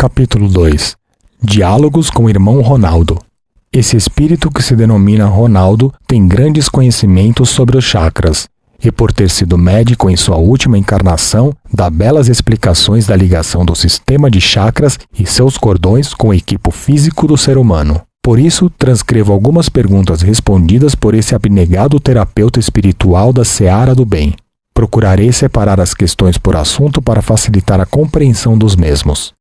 Capítulo 2 Diálogos com o irmão Ronaldo Esse espírito que se denomina Ronaldo tem grandes conhecimentos sobre os chakras e, por ter sido médico em sua última encarnação, dá belas explicações da ligação do sistema de chakras e seus cordões com o equipo físico do ser humano. Por isso, transcrevo algumas perguntas respondidas por esse abnegado terapeuta espiritual da Seara do Bem. Procurarei separar as questões por assunto para facilitar a compreensão dos mesmos.